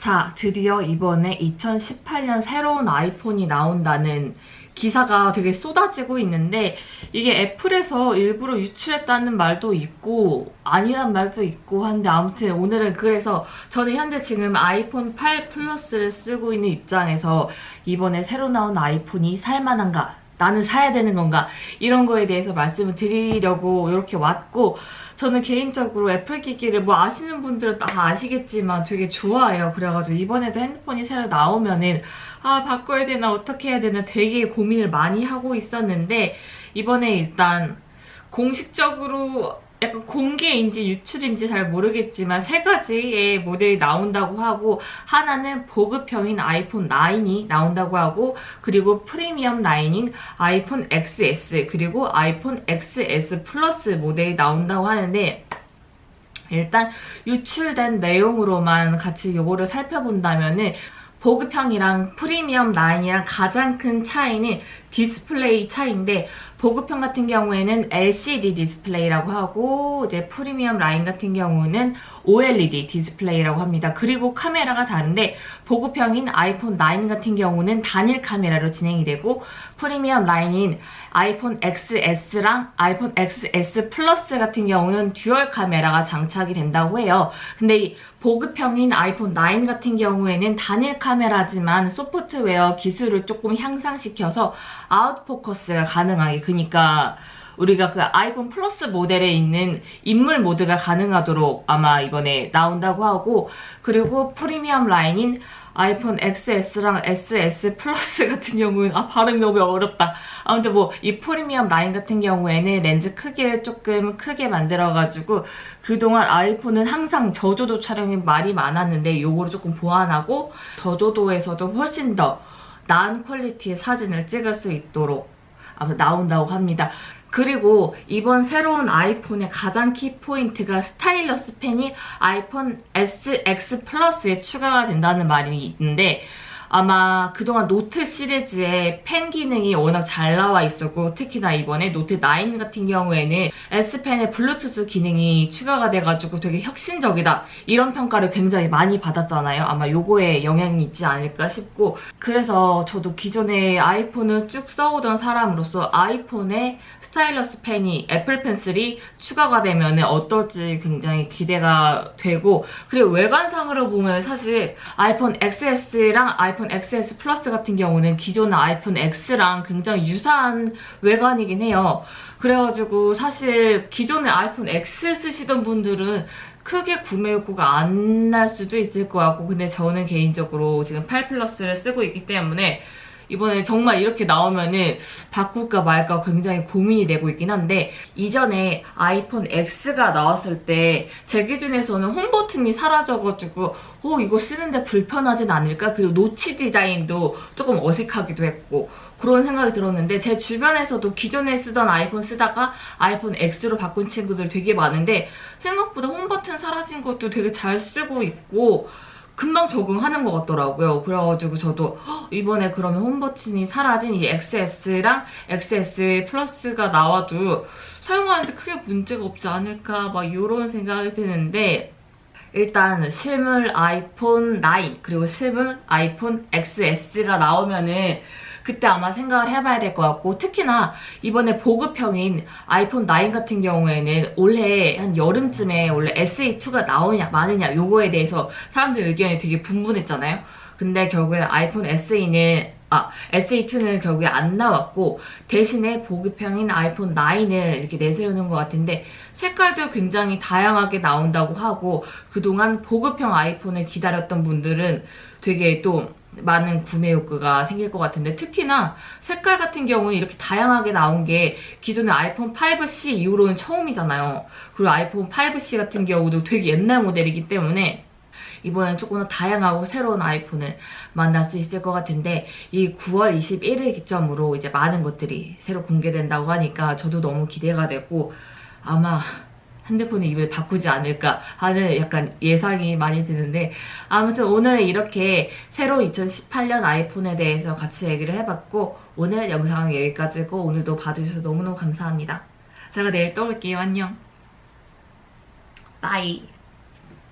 자, 드디어 이번에 2018년 새로운 아이폰이 나온다는 기사가 되게 쏟아지고 있는데 이게 애플에서 일부러 유출했다는 말도 있고 아니란 말도 있고 한데 아무튼 오늘은 그래서 저는 현재 지금 아이폰 8 플러스를 쓰고 있는 입장에서 이번에 새로 나온 아이폰이 살만한가 나는 사야 되는 건가 이런 거에 대해서 말씀을 드리려고 이렇게 왔고 저는 개인적으로 애플 기기를 뭐 아시는 분들은 다 아시겠지만 되게 좋아해요. 그래가지고 이번에도 핸드폰이 새로 나오면은 아 바꿔야 되나 어떻게 해야 되나 되게 고민을 많이 하고 있었는데 이번에 일단 공식적으로 약간 공개인지 유출인지 잘 모르겠지만 세 가지의 모델이 나온다고 하고 하나는 보급형인 아이폰 9이 나온다고 하고 그리고 프리미엄 라인인 아이폰 XS 그리고 아이폰 XS 플러스 모델이 나온다고 하는데 일단 유출된 내용으로만 같이 요거를 살펴본다면은 보급형이랑 프리미엄 라인이랑 가장 큰 차이는 디스플레이 차이인데 보급형 같은 경우에는 LCD 디스플레이라고 하고 이제 프리미엄 라인 같은 경우는 OLED 디스플레이라고 합니다. 그리고 카메라가 다른데 보급형인 아이폰 9 같은 경우는 단일 카메라로 진행이 되고 프리미엄 라인인 아이폰 XS랑 아이폰 XS 플러스 같은 경우는 듀얼 카메라가 장착이 된다고 해요. 근데 이 보급형인 아이폰 9 같은 경우에는 단일 카메라 지만 소프트웨어 기술을 조금 향상시켜서 아웃포커스가 가능하게. 그니까 우리가 그 아이폰 플러스 모델에 있는 인물 모드가 가능하도록 아마 이번에 나온다고 하고 그리고 프리미엄 라인인 아이폰 XS랑 XS 플러스 같은 경우는 아 발음이 너무 어렵다. 아무튼 뭐 이 프리미엄 라인 같은 경우에는 렌즈 크기를 조금 크게 만들어가지고 그동안 아이폰은 항상 저조도 촬영이 말이 많았는데 요거를 조금 보완하고 저조도에서도 훨씬 더 나은 quality의 사진을 찍을 수 있도록 나온다고 합니다. 그리고 이번 새로운 아이폰의 가장 키포인트가 stylus 펜이 아이폰 SX 플러스에 추가가 된다는 말이 있는데 아마 그동안 노트 시리즈의 펜 기능이 워낙 잘 나와 있었고 특히나 이번에 노트 9 같은 경우에는 S펜의 블루투스 기능이 추가가 돼가지고 되게 혁신적이다 이런 평가를 굉장히 많이 받았잖아요. 아마 요거에 영향이 있지 않을까 싶고 그래서 저도 기존에 아이폰을 쭉 써오던 사람으로서 아이폰에 stylus 펜이 애플 펜슬이 추가가 되면 어떨지 굉장히 기대가 되고 그리고 외관상으로 보면 사실 아이폰 XS랑 아이폰 XS 플러스 같은 경우는 기존의 아이폰 X랑 굉장히 유사한 외관이긴 해요. 그래가지고 사실 기존의 아이폰 X 쓰시던 분들은 크게 구매 욕구가 안 날 수도 있을 것 같고 근데 저는 개인적으로 지금 8 플러스를 쓰고 있기 때문에 이번에 정말 이렇게 나오면은 바꿀까 말까 굉장히 고민이 되고 있긴 한데 이전에 아이폰 X가 나왔을 때 제 기준에서는 홈 버튼이 사라져가지고 어 이거 쓰는데 불편하진 않을까? 그리고 노치 디자인도 조금 어색하기도 했고 그런 생각이 들었는데 제 주변에서도 기존에 쓰던 아이폰 쓰다가 아이폰 X로 바꾼 친구들 되게 많은데 생각보다 홈 버튼 사라진 것도 되게 잘 쓰고 있고 금방 적응하는 것 같더라고요. 그래가지고 저도 이번에 그러면 홈버튼이 사라진 이 XS랑 XS 플러스가 나와도 사용하는데 크게 문제가 없지 않을까 막 이런 생각이 드는데 일단 실물 아이폰 9 그리고 실물 아이폰 XS가 나오면은 그때 아마 생각을 해봐야 될 것 같고 특히나 이번에 보급형인 아이폰 9 같은 경우에는 올해 한 여름쯤에 원래 SE2가 나오냐 마느냐 요거에 대해서 사람들 의견이 되게 분분했잖아요. 근데 결국에 아이폰 SE는 아, SE2는 결국에 안 나왔고 대신에 보급형인 아이폰 9을 이렇게 내세우는 것 같은데 색깔도 굉장히 다양하게 나온다고 하고 그동안 보급형 아이폰을 기다렸던 분들은 되게 또 많은 구매 욕구가 생길 것 같은데 특히나 색깔 같은 경우는 이렇게 다양하게 나온 게 기존의 아이폰 5C 이후로는 처음이잖아요. 그리고 아이폰 5C 같은 경우도 되게 옛날 모델이기 때문에 이번엔 조금 더 다양하고 새로운 아이폰을 만날 수 있을 것 같은데 이 9월 21일 기점으로 이제 많은 것들이 새로 공개된다고 하니까 저도 너무 기대가 되고 아마 핸드폰의 입을 바꾸지 않을까 하는 약간 예상이 많이 드는데 아무튼 오늘은 이렇게 새로 2018년 아이폰에 대해서 같이 얘기를 해봤고 오늘 영상은 여기까지고 오늘도 봐주셔서 너무너무 감사합니다. 제가 내일 또 올게요. 안녕. 바이.